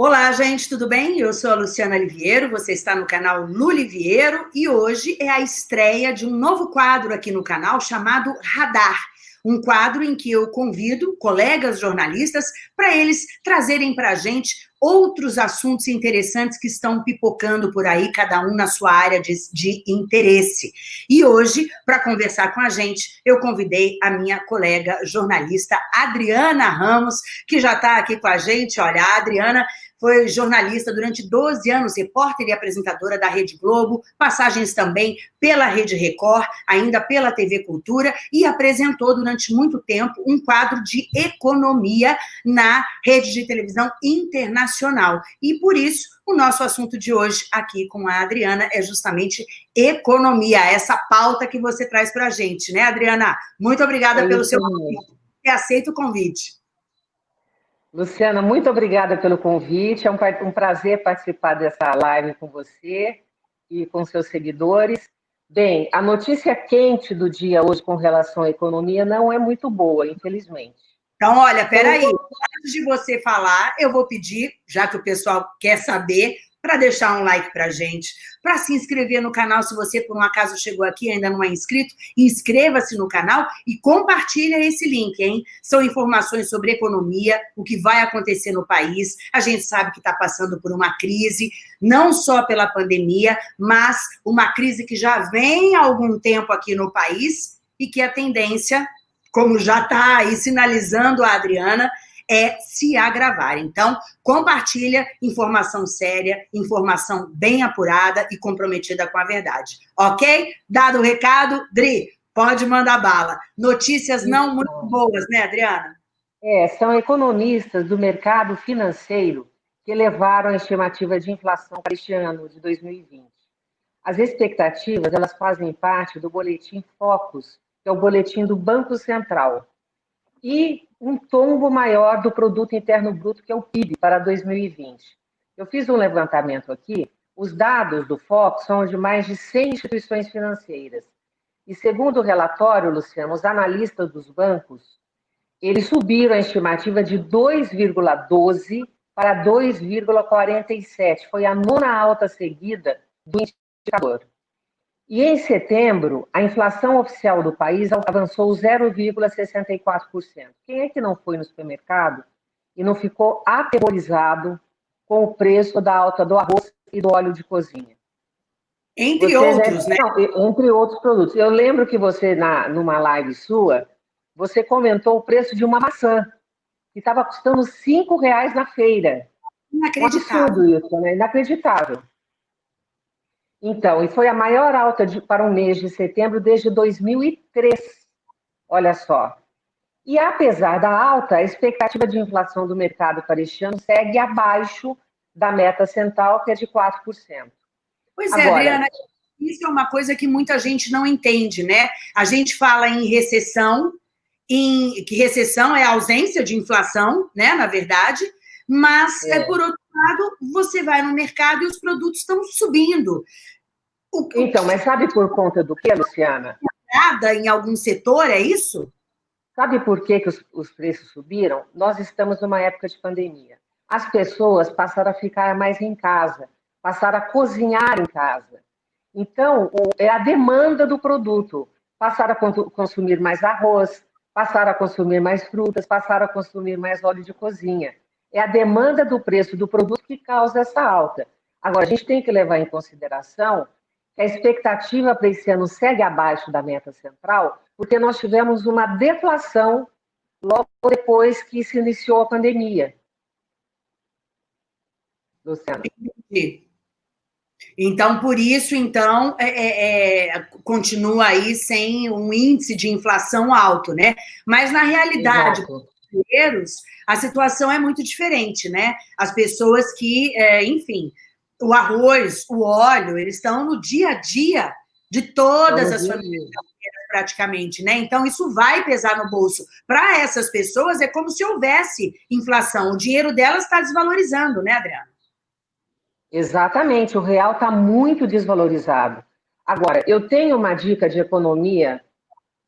Olá, gente, tudo bem? Eu sou a Luciana Liviero, você está no canal Luliviero e hoje é a estreia de um novo quadro aqui no canal chamado Radar um quadro em que eu convido colegas jornalistas para eles trazerem para a gente outros assuntos interessantes que estão pipocando por aí, cada um na sua área de, de interesse. E hoje, para conversar com a gente, eu convidei a minha colega jornalista Adriana Ramos, que já está aqui com a gente. Olha, a Adriana foi jornalista durante 12 anos, repórter e apresentadora da Rede Globo, passagens também pela Rede Record, ainda pela TV Cultura, e apresentou durante muito tempo um quadro de economia na rede de televisão internacional. E por isso, o nosso assunto de hoje aqui com a Adriana é justamente economia, essa pauta que você traz para a gente, né, Adriana? Muito obrigada pelo seu convite. Aceito o convite. Luciana, muito obrigada pelo convite. É um, um prazer participar dessa live com você e com seus seguidores. Bem, a notícia quente do dia hoje com relação à economia não é muito boa, infelizmente. Então, olha, peraí, antes de você falar, eu vou pedir, já que o pessoal quer saber, para deixar um like para gente, para se inscrever no canal, se você por um acaso chegou aqui e ainda não é inscrito, inscreva-se no canal e compartilha esse link, hein? São informações sobre economia, o que vai acontecer no país, a gente sabe que está passando por uma crise, não só pela pandemia, mas uma crise que já vem há algum tempo aqui no país e que a tendência, como já está aí sinalizando a Adriana, é se agravar. Então, compartilha informação séria, informação bem apurada e comprometida com a verdade. Ok? Dado o recado, Dri, pode mandar bala. Notícias não muito boas, né, Adriana? É, são economistas do mercado financeiro que elevaram a estimativa de inflação para este ano de 2020. As expectativas, elas fazem parte do boletim Focus, que é o boletim do Banco Central. E um tombo maior do produto interno bruto, que é o PIB, para 2020. Eu fiz um levantamento aqui, os dados do FOC são de mais de 100 instituições financeiras. E segundo o relatório, Luciano, os analistas dos bancos, eles subiram a estimativa de 2,12 para 2,47. Foi a nona alta seguida do indicador. E em setembro, a inflação oficial do país avançou 0,64%. Quem é que não foi no supermercado e não ficou aterrorizado com o preço da alta do arroz e do óleo de cozinha? Entre você outros, né? Não, entre outros produtos. Eu lembro que você, na, numa live sua, você comentou o preço de uma maçã, que estava custando R$ reais na feira. Inacreditável. Um absurdo isso, né? Inacreditável. Então, e foi a maior alta de, para um mês de setembro desde 2003. Olha só. E apesar da alta, a expectativa de inflação do mercado para este ano segue abaixo da meta central, que é de 4%. Pois é, Agora, Adriana, isso é uma coisa que muita gente não entende, né? A gente fala em recessão, em que recessão é ausência de inflação, né, na verdade, mas, é. por outro lado, você vai no mercado e os produtos estão subindo. O, então, mas sabe por conta do que, Luciana? Nada em algum setor, é isso? Sabe por que, que os, os preços subiram? Nós estamos numa época de pandemia. As pessoas passaram a ficar mais em casa, passaram a cozinhar em casa. Então, é a demanda do produto. Passaram a consumir mais arroz, passaram a consumir mais frutas, passaram a consumir mais óleo de cozinha. É a demanda do preço do produto que causa essa alta. Agora, a gente tem que levar em consideração que a expectativa para esse ano segue abaixo da meta central, porque nós tivemos uma deflação logo depois que se iniciou a pandemia. Luciana. Então, por isso, então, é, é, é, continua aí sem um índice de inflação alto, né? Mas, na realidade, Exato brasileiros, a situação é muito diferente, né? As pessoas que, é, enfim, o arroz, o óleo, eles estão no dia a dia de todas as famílias praticamente, né? Então, isso vai pesar no bolso. Para essas pessoas, é como se houvesse inflação. O dinheiro delas está desvalorizando, né, Adriana? Exatamente, o real está muito desvalorizado. Agora, eu tenho uma dica de economia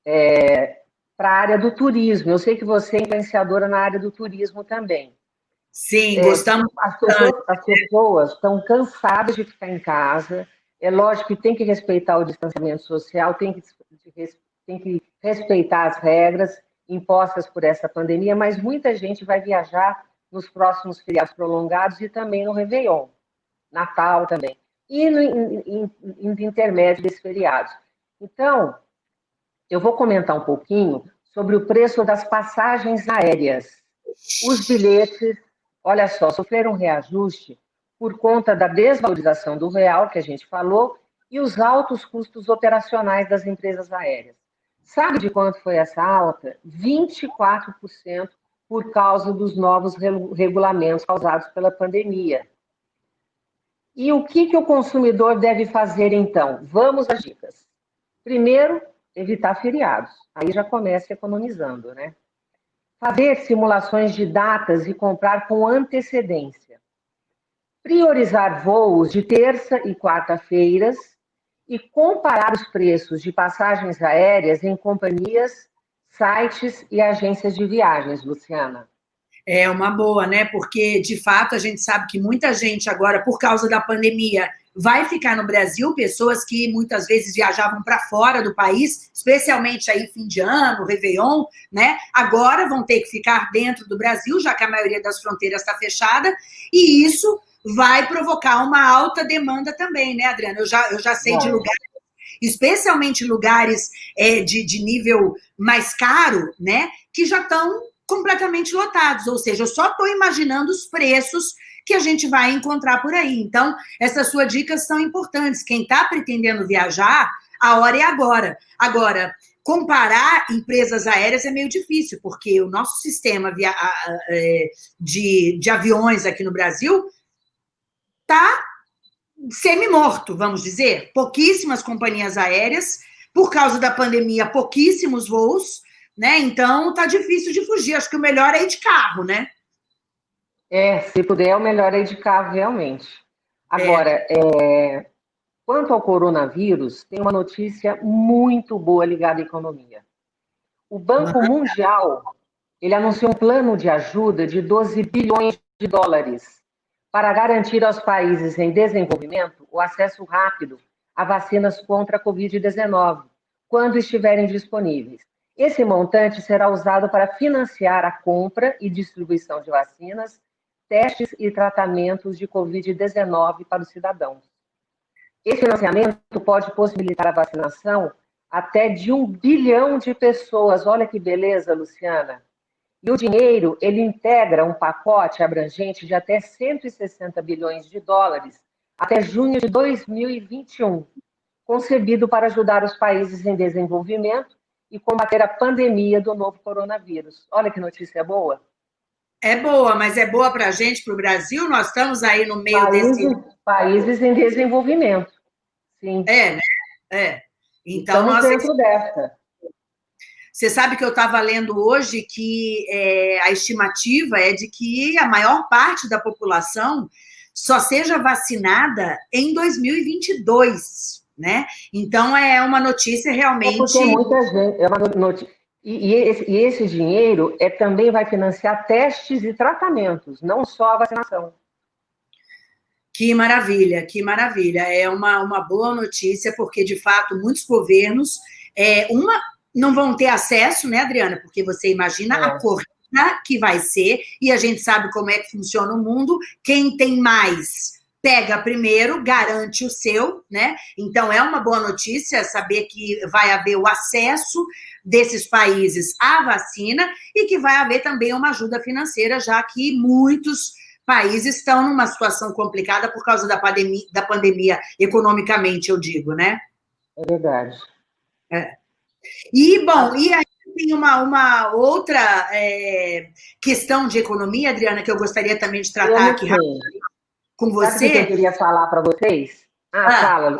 é, para a área do turismo. Eu sei que você é influenciadora na área do turismo também. Sim, é, gostamos. As pessoas, as pessoas estão cansadas de ficar em casa. É lógico que tem que respeitar o distanciamento social, tem que, tem que respeitar as regras impostas por essa pandemia, mas muita gente vai viajar nos próximos feriados prolongados e também no Réveillon, Natal também, e no, em, em, intermédio desses feriados. Então, eu vou comentar um pouquinho sobre o preço das passagens aéreas. Os bilhetes, olha só, sofreram reajuste por conta da desvalorização do real, que a gente falou, e os altos custos operacionais das empresas aéreas. Sabe de quanto foi essa alta? 24% por causa dos novos regulamentos causados pela pandemia. E o que, que o consumidor deve fazer então? Vamos às dicas. Primeiro, evitar feriados. Aí já começa economizando, né? Fazer simulações de datas e comprar com antecedência. Priorizar voos de terça e quarta-feiras e comparar os preços de passagens aéreas em companhias, sites e agências de viagens, Luciana. É uma boa, né? Porque, de fato, a gente sabe que muita gente agora, por causa da pandemia, vai ficar no Brasil, pessoas que muitas vezes viajavam para fora do país, especialmente aí fim de ano, Réveillon, né? Agora vão ter que ficar dentro do Brasil, já que a maioria das fronteiras está fechada, e isso vai provocar uma alta demanda também, né, Adriana? Eu já, eu já sei Bom. de lugares, especialmente lugares é, de, de nível mais caro, né, que já estão completamente lotados, ou seja, eu só estou imaginando os preços que a gente vai encontrar por aí. Então, essas suas dicas são importantes. Quem está pretendendo viajar, a hora é agora. Agora, comparar empresas aéreas é meio difícil, porque o nosso sistema é, de, de aviões aqui no Brasil está semi-morto, vamos dizer. Pouquíssimas companhias aéreas, por causa da pandemia, pouquíssimos voos, né? Então, tá difícil de fugir. Acho que o melhor é ir de carro, né? É, se puder, o melhor é carro, realmente. Agora, é. É, quanto ao coronavírus, tem uma notícia muito boa ligada à economia. O Banco Mundial, ele anunciou um plano de ajuda de 12 bilhões de dólares para garantir aos países em desenvolvimento o acesso rápido a vacinas contra a Covid-19, quando estiverem disponíveis. Esse montante será usado para financiar a compra e distribuição de vacinas, testes e tratamentos de Covid-19 para os cidadãos. Esse financiamento pode possibilitar a vacinação até de um bilhão de pessoas. Olha que beleza, Luciana. E o dinheiro, ele integra um pacote abrangente de até 160 bilhões de dólares até junho de 2021, concebido para ajudar os países em desenvolvimento e combater a pandemia do novo coronavírus. Olha que notícia boa. É boa, mas é boa para a gente, para o Brasil? Nós estamos aí no meio países, desse... Países em desenvolvimento, sim. É, né? É. Então, Estamos nós... dentro dessa. Você sabe que eu estava lendo hoje que é, a estimativa é de que a maior parte da população só seja vacinada em 2022, né? Então, é uma notícia realmente... É porque muita gente... É uma notícia... E, e, esse, e esse dinheiro é, também vai financiar testes e tratamentos, não só a vacinação. Que maravilha, que maravilha. É uma, uma boa notícia, porque, de fato, muitos governos... É, uma, não vão ter acesso, né, Adriana? Porque você imagina é. a corrida que vai ser, e a gente sabe como é que funciona o mundo, quem tem mais pega primeiro, garante o seu, né? Então, é uma boa notícia saber que vai haver o acesso desses países à vacina e que vai haver também uma ajuda financeira, já que muitos países estão numa situação complicada por causa da pandemia, da pandemia economicamente, eu digo, né? É verdade. É. E, bom, e aí tem uma, uma outra é, questão de economia, Adriana, que eu gostaria também de tratar aqui com você. Sabe o que eu queria falar para vocês? Ah, ah, fala,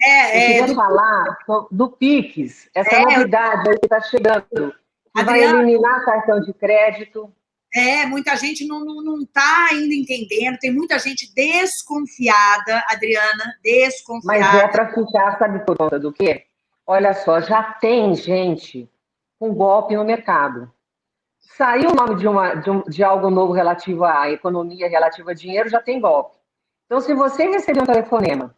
é, eu queria é, falar do PIX, essa é, novidade aí que está chegando, que Adriana, vai eliminar cartão de crédito. É, muita gente não está não, não tá ainda entendendo, tem muita gente desconfiada, Adriana, desconfiada. Mas é para ficar, sabe por conta do quê? Olha só, já tem gente com golpe no mercado. Saiu o nome de, uma, de, um, de algo novo relativo à economia, relativo a dinheiro, já tem golpe. Então, se você receber um telefonema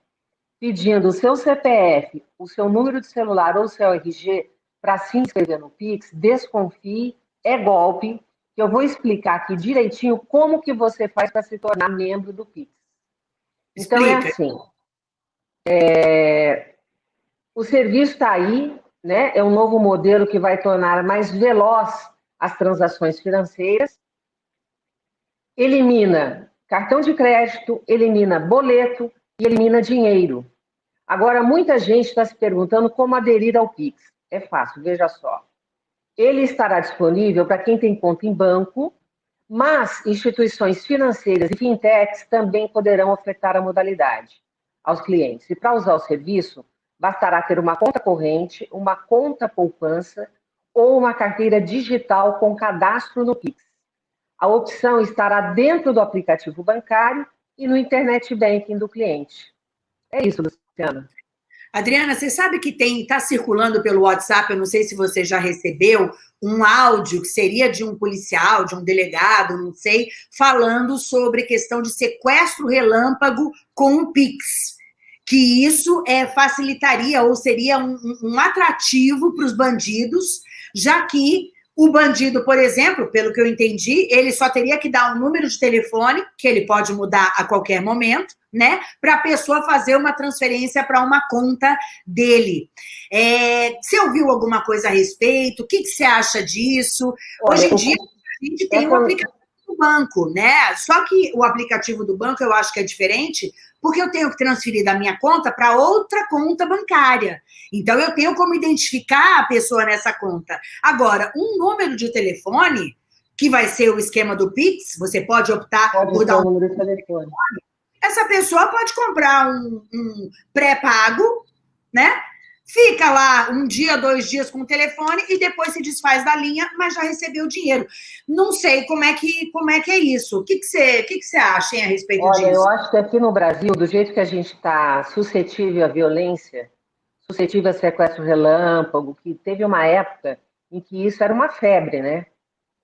pedindo o seu CPF, o seu número de celular ou o seu RG para se inscrever no Pix, desconfie, é golpe, que eu vou explicar aqui direitinho como que você faz para se tornar membro do Pix. Então, é Explica. é assim, é, o serviço está aí, né? é um novo modelo que vai tornar mais veloz as transações financeiras, elimina cartão de crédito, elimina boleto e elimina dinheiro. Agora, muita gente está se perguntando como aderir ao Pix. É fácil, veja só. Ele estará disponível para quem tem conta em banco, mas instituições financeiras e fintechs também poderão ofertar a modalidade aos clientes. E para usar o serviço, bastará ter uma conta corrente, uma conta poupança ou uma carteira digital com cadastro no Pix. A opção estará dentro do aplicativo bancário e no internet banking do cliente. É isso, Luciana. Adriana, você sabe que tem está circulando pelo WhatsApp, eu não sei se você já recebeu, um áudio que seria de um policial, de um delegado, não sei, falando sobre questão de sequestro relâmpago com o Pix que isso é, facilitaria ou seria um, um atrativo para os bandidos, já que o bandido, por exemplo, pelo que eu entendi, ele só teria que dar um número de telefone, que ele pode mudar a qualquer momento, né? Para a pessoa fazer uma transferência para uma conta dele. É, você ouviu alguma coisa a respeito? O que, que você acha disso? Hoje em dia, a gente tem um aplicativo do banco, né? Só que o aplicativo do banco eu acho que é diferente, porque eu tenho que transferir da minha conta para outra conta bancária. Então, eu tenho como identificar a pessoa nessa conta. Agora, um número de telefone, que vai ser o esquema do Pix, você pode optar pode por dar um número de telefone. Essa pessoa pode comprar um, um pré-pago, né? Fica lá um dia, dois dias com o telefone e depois se desfaz da linha, mas já recebeu o dinheiro. Não sei como é que, como é, que é isso. O que, que, você, que, que você acha hein, a respeito Olha, disso? Olha, eu acho que aqui no Brasil, do jeito que a gente está suscetível à violência, suscetível a sequestro relâmpago, que teve uma época em que isso era uma febre, né?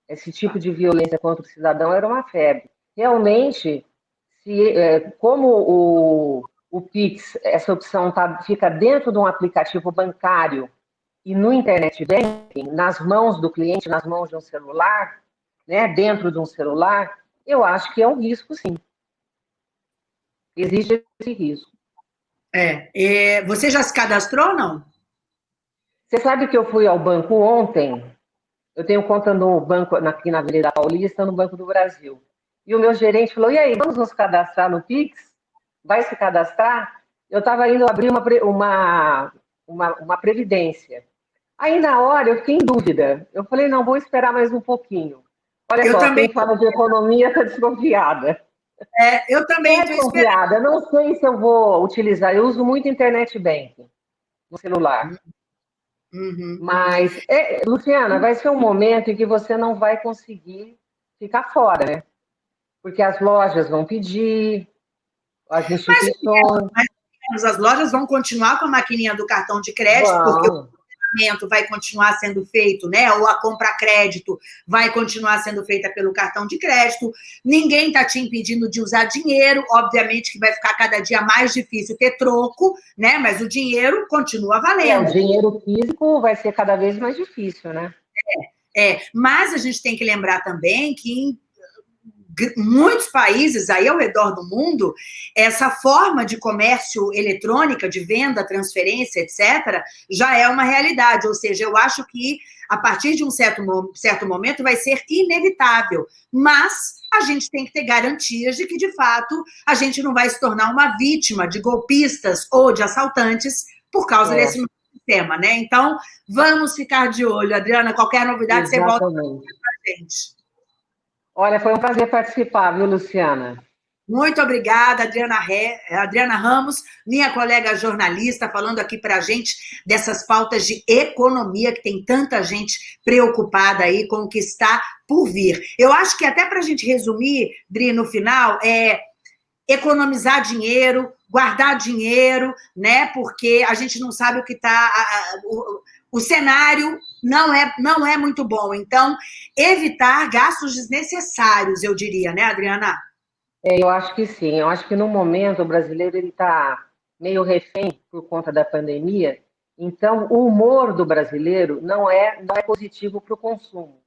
Esse tipo de violência contra o cidadão era uma febre. Realmente, se, é, como o, o Pix, essa opção tá, fica dentro de um aplicativo bancário e no internet banking, nas mãos do cliente, nas mãos de um celular, né, dentro de um celular, eu acho que é um risco, sim. Existe esse risco. É, é, você já se cadastrou ou não? Você sabe que eu fui ao banco ontem, eu tenho conta no banco aqui na Avenida Paulista, no Banco do Brasil. E o meu gerente falou, e aí, vamos nos cadastrar no Pix? Vai se cadastrar, eu estava indo abrir uma, uma, uma, uma previdência. Aí, na hora, eu fiquei em dúvida. Eu falei, não, vou esperar mais um pouquinho. Olha eu só, também... quem fala de economia está desconfiada. É, eu também estou desconfiada. Não sei se eu vou utilizar. Eu uso muito internet banking no celular. Uhum. Mas, é, Luciana, vai ser um momento em que você não vai conseguir ficar fora, né? Porque as lojas vão pedir, as instituições. Mas, mas, as lojas vão continuar com a maquininha do cartão de crédito, porque o pagamento vai continuar sendo feito, né? Ou a compra crédito vai continuar sendo feita pelo cartão de crédito. Ninguém está te impedindo de usar dinheiro. Obviamente que vai ficar cada dia mais difícil ter troco, né? Mas o dinheiro continua valendo. É, o dinheiro físico vai ser cada vez mais difícil, né? É, é. Mas a gente tem que lembrar também que em muitos países aí ao redor do mundo, essa forma de comércio eletrônica, de venda, transferência, etc., já é uma realidade. Ou seja, eu acho que a partir de um certo, certo momento vai ser inevitável. Mas a gente tem que ter garantias de que, de fato, a gente não vai se tornar uma vítima de golpistas ou de assaltantes por causa é. desse sistema, né? Então, vamos ficar de olho. Adriana, qualquer novidade, Exatamente. você volta para a gente. Olha, foi um prazer participar, viu, Luciana? Muito obrigada, Adriana, Re... Adriana Ramos, minha colega jornalista, falando aqui para a gente dessas pautas de economia, que tem tanta gente preocupada aí com o que está por vir. Eu acho que até para a gente resumir, Dri, no final, é economizar dinheiro, guardar dinheiro, né? Porque a gente não sabe o que está... O, o cenário não é, não é muito bom. Então, evitar gastos desnecessários, eu diria, né, Adriana? É, eu acho que sim. Eu acho que no momento o brasileiro está meio refém por conta da pandemia. Então, o humor do brasileiro não é, não é positivo para o consumo.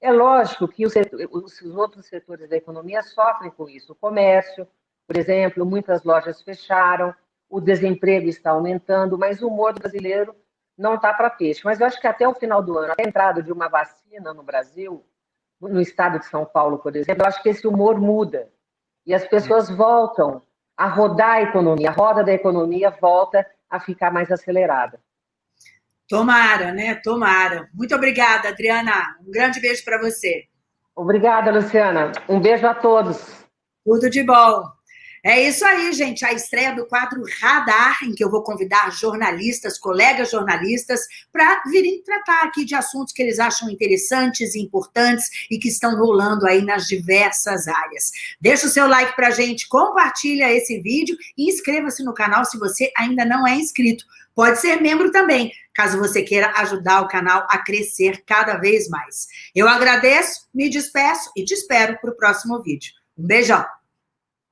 É lógico que os, os, outros setores da economia sofrem com isso. O comércio, por exemplo, muitas lojas fecharam, o desemprego está aumentando, mas o humor do brasileiro não está para peixe. Mas eu acho que até o final do ano, a entrada de uma vacina no Brasil, no estado de São Paulo, por exemplo, eu acho que esse humor muda. E as pessoas voltam a rodar a economia, a roda da economia volta a ficar mais acelerada. Tomara, né? Tomara. Muito obrigada, Adriana. Um grande beijo para você. Obrigada, Luciana. Um beijo a todos. Tudo de bom. É isso aí, gente. A estreia do quadro Radar, em que eu vou convidar jornalistas, colegas jornalistas, para virem tratar aqui de assuntos que eles acham interessantes e importantes e que estão rolando aí nas diversas áreas. Deixa o seu like para a gente, compartilha esse vídeo e inscreva-se no canal se você ainda não é inscrito. Pode ser membro também, caso você queira ajudar o canal a crescer cada vez mais. Eu agradeço, me despeço e te espero para o próximo vídeo. Um beijão!